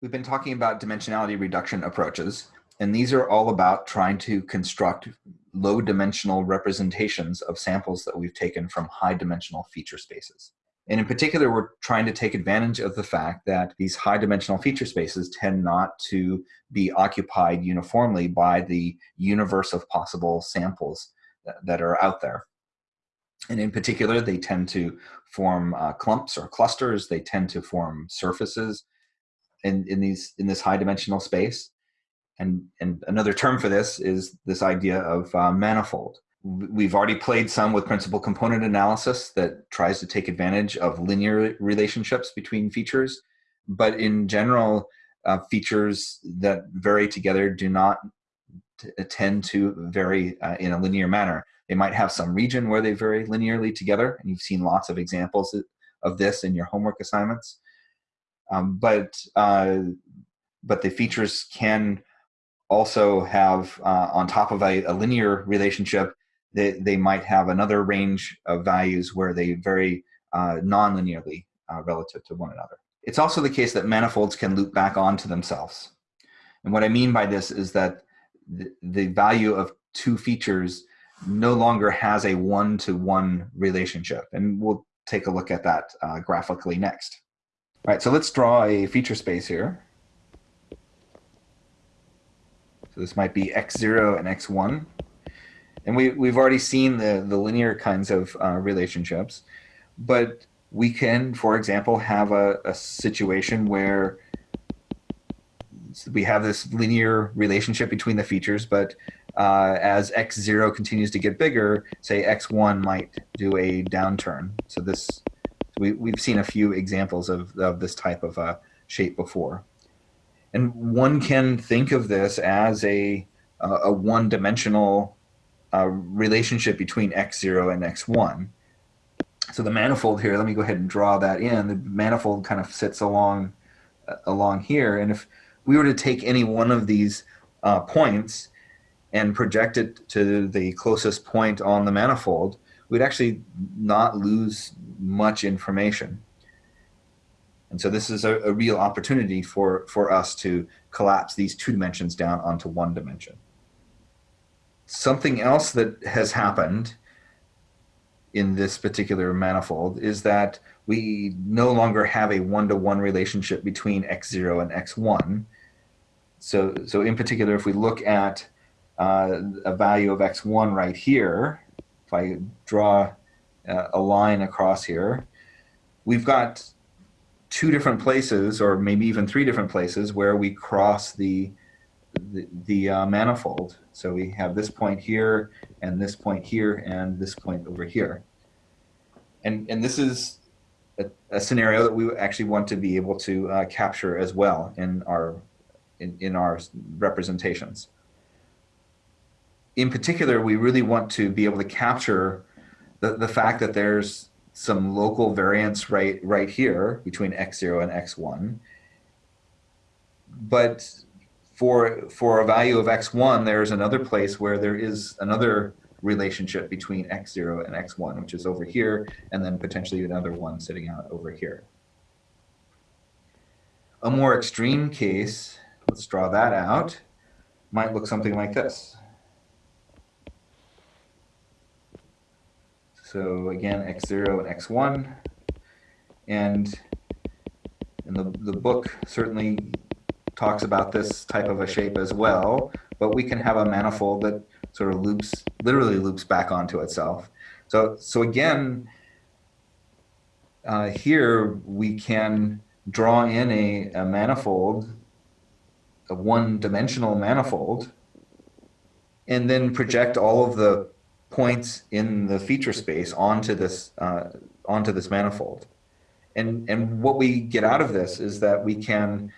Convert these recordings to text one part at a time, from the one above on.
We've been talking about dimensionality reduction approaches, and these are all about trying to construct low dimensional representations of samples that we've taken from high dimensional feature spaces. And in particular, we're trying to take advantage of the fact that these high dimensional feature spaces tend not to be occupied uniformly by the universe of possible samples that are out there. And in particular, they tend to form uh, clumps or clusters. They tend to form surfaces in, in these in this high dimensional space. And, and another term for this is this idea of uh, manifold. We've already played some with principal component analysis that tries to take advantage of linear relationships between features. But in general, uh, features that vary together do not tend to vary uh, in a linear manner. They might have some region where they vary linearly together, and you've seen lots of examples of this in your homework assignments. Um, but uh, but the features can also have uh, on top of a, a, linear relationship, they, they might have another range of values where they vary uh, non-linearly uh, relative to one another. It's also the case that manifolds can loop back onto themselves. And what I mean by this is that the, value of two features no longer has a one-to-one -one relationship. And we'll take a look at that uh, graphically next. All right, so let's draw a feature space here. So this might be x0 and x1. And we, we've already seen the, the linear kinds of uh, relationships. But we can, for example, have a, a situation where we have this linear relationship between the features, but uh, as x0 continues to get bigger, say x1 might do a downturn. So this we, we've seen a few examples of, of this type of uh, shape before. And one can think of this as a, uh, a one-dimensional uh, relationship between x0 and x1. So the manifold here, let me go ahead and draw that in. The manifold kind of sits along, uh, along here. And if we were to take any one of these uh, points and project it to the closest point on the manifold, we'd actually not lose much information. And so this is a, a, real opportunity for, for us to collapse these two dimensions down onto one dimension. Something else that has happened in this particular manifold is that we no longer have a one-to-one -one relationship between x0 and x1. So, so in particular, if we look at uh, a value of x1 right here, if I draw uh, a line across here, we've got two different places, or maybe even three different places, where we cross the the, the uh, manifold. So we have this point here, and this point here, and this point over here. And and this is a, a scenario that we actually want to be able to uh, capture as well in our in, in our representations in particular, we really want to be able to capture the, the fact that there's some local variance right, right here between x0 and x1. But for, for a value of x1, there's another place where there is another relationship between x0 and x1, which is over here, and then potentially another one sitting out over here. A more extreme case, let's draw that out, might look something like this. So again, x0 and x1. And, and the, the book certainly talks about this type of a shape as well, but we can have a manifold that sort of loops, literally loops back onto itself. So, so again, uh, here we can draw in a, a manifold, a one-dimensional manifold, and then project all of the points in the feature space onto this uh, onto this manifold. And, and what we get out of this is that we can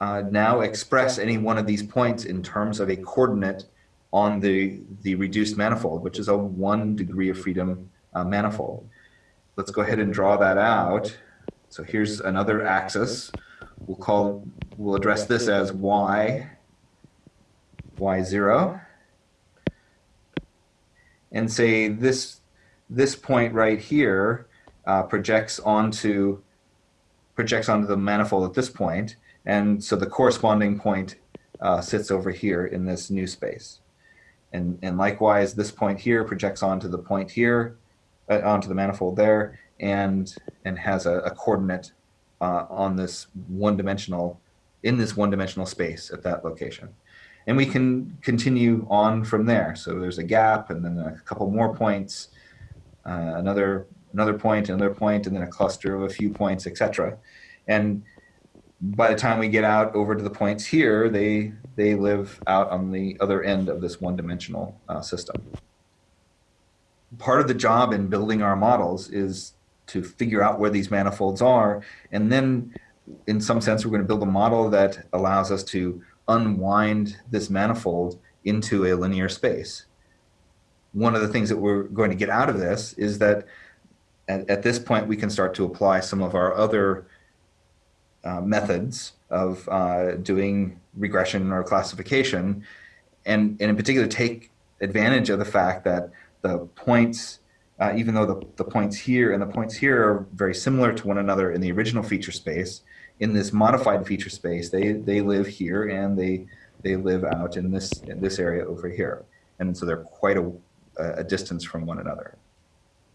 uh, now express any one of these points in terms of a coordinate on the, the reduced manifold, which is a one degree of freedom uh, manifold. Let's go ahead and draw that out. So here's another axis. We'll call, we'll address this as y, y0 and say this this point right here uh, projects onto projects onto the manifold at this point, And so the corresponding point uh, sits over here in this new space. And, and likewise, this point here projects onto the point here, uh, onto the manifold there, and, and has a, a coordinate uh, on this one-dimensional, in this one-dimensional space at that location. And we can continue on from there. So there's a gap and then a couple more points, uh, another another point, another point, and then a cluster of a few points, etc. And by the time we get out over to the points here, they they live out on the other end of this one-dimensional uh, system. Part of the job in building our models is to figure out where these manifolds are, and then in some sense, we're going to build a model that allows us to unwind this manifold into a linear space. One of the things that we're going to get out of this is that at, at this point, we can start to apply some of our other uh, methods of uh, doing regression or classification, and, and in particular take advantage of the fact that the points, uh, even though the, the points here and the points here are very similar to one another in the original feature space, in this modified feature space, they, they live here and they, they live out in this, in this area over here. And so they're quite a, a distance from one another.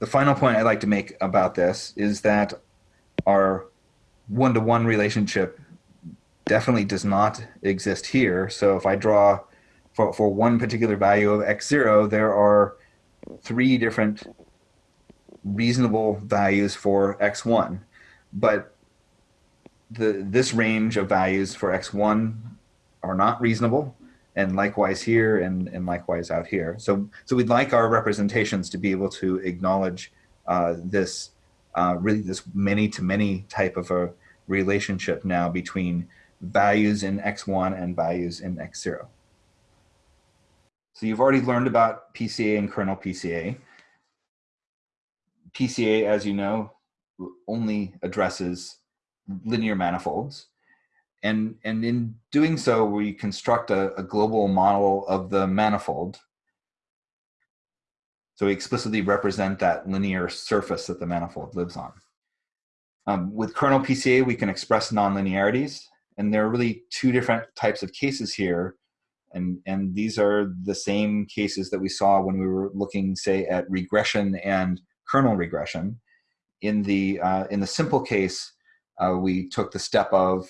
The final point I'd like to make about this is that our one-to-one -one relationship definitely does not exist here. So if I draw for, for one particular value of x0, there are three different reasonable values for x1. But the this range of values for x1 are not reasonable and likewise here and, and likewise out here. So, so we'd like our representations to be able to acknowledge uh, this uh, really this many to many type of a relationship now between values in x1 and values in x0. So you've already learned about PCA and kernel PCA. PCA, as you know, only addresses linear manifolds. And, and in doing so, we construct a, a global model of the manifold. So we explicitly represent that linear surface that the manifold lives on. Um, with kernel PCA, we can express nonlinearities, and there are really two different types of cases here. And, and these are the same cases that we saw when we were looking, say, at regression and kernel regression. In the, uh, in the simple case, uh, we took the step of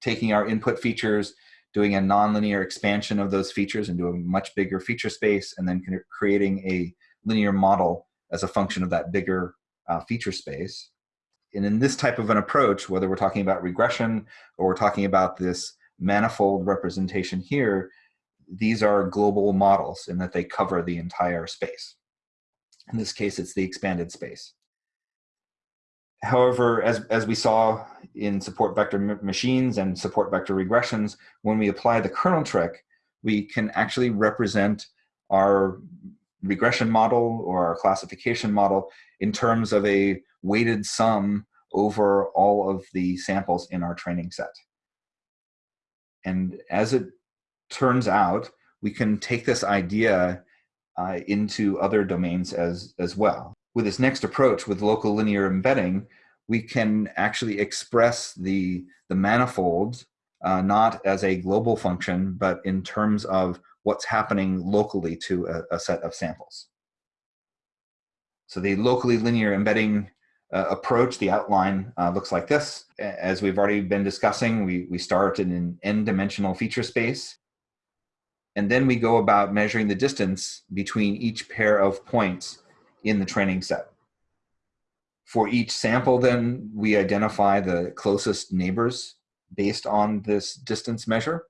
taking our input features, doing a nonlinear expansion of those features into a much bigger feature space, and then creating a linear model as a function of that bigger uh, feature space. And in this type of an approach, whether we're talking about regression or we're talking about this manifold representation here, these are global models in that they cover the entire space. In this case, it's the expanded space. However, as, as we saw in support vector machines and support vector regressions, when we apply the kernel trick, we can actually represent our regression model or our classification model in terms of a weighted sum over all of the samples in our training set. And as it turns out, we can take this idea uh, into other domains as, as well with this next approach with local linear embedding, we can actually express the, the manifold uh, not as a global function, but in terms of what's happening locally to a, a set of samples. So the locally linear embedding uh, approach, the outline uh, looks like this. As we've already been discussing, we, we start in an n-dimensional feature space. And then we go about measuring the distance between each pair of points in the training set. For each sample, then, we identify the closest neighbors based on this distance measure.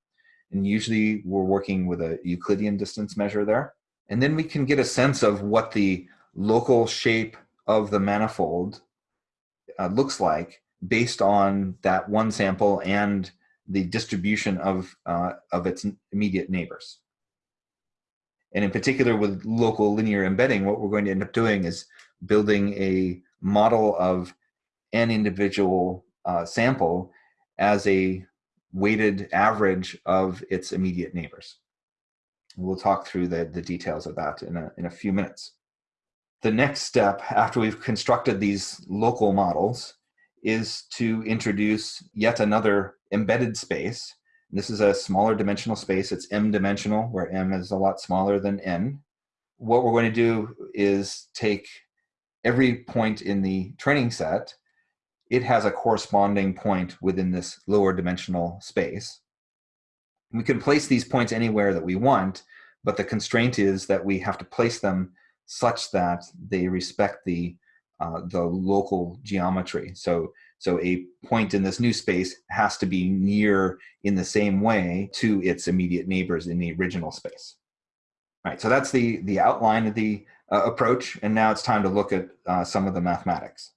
And usually we're working with a Euclidean distance measure there. And then we can get a sense of what the local shape of the manifold uh, looks like based on that one sample and the distribution of, uh, of its immediate neighbors. And in particular with local linear embedding, what we're going to end up doing is building a model of an individual uh, sample as a weighted average of its immediate neighbors. We'll talk through the, the details of that in a, in a few minutes. The next step after we've constructed these local models is to introduce yet another embedded space. This is a smaller dimensional space. It's m dimensional, where m is a lot smaller than n. What we're going to do is take every point in the training set, it has a corresponding point within this lower dimensional space. We can place these points anywhere that we want, but the constraint is that we have to place them such that they respect the uh, the local geometry. So, so a point in this new space has to be near in the same way to its immediate neighbors in the original space. All right, so that's the, the outline of the uh, approach, and now it's time to look at uh, some of the mathematics.